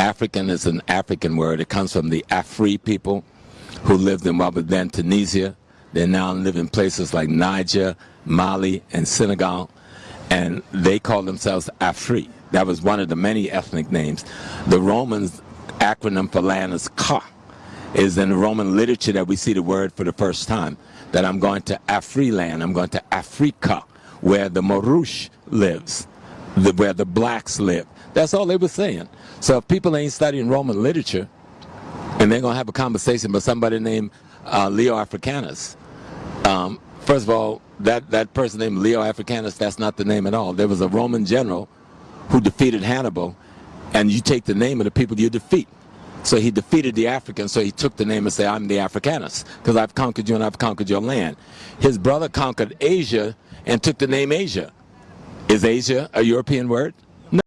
African is an African word. It comes from the Afri people who lived in what was then Tunisia. They now live in places like Niger, Mali, and Senegal. And they call themselves Afri. That was one of the many ethnic names. The Romans acronym for land is Ka. Is in the Roman literature that we see the word for the first time. That I'm going to Afri land, I'm going to Africa, where the Marouche lives, the, where the blacks live. That's all they were saying. So if people ain't studying Roman literature, and they're going to have a conversation with somebody named uh, Leo Africanus, um, first of all, that, that person named Leo Africanus, that's not the name at all. There was a Roman general who defeated Hannibal, and you take the name of the people you defeat. So he defeated the Africans, so he took the name and said, I'm the Africanus, because I've conquered you and I've conquered your land. His brother conquered Asia and took the name Asia. Is Asia a European word?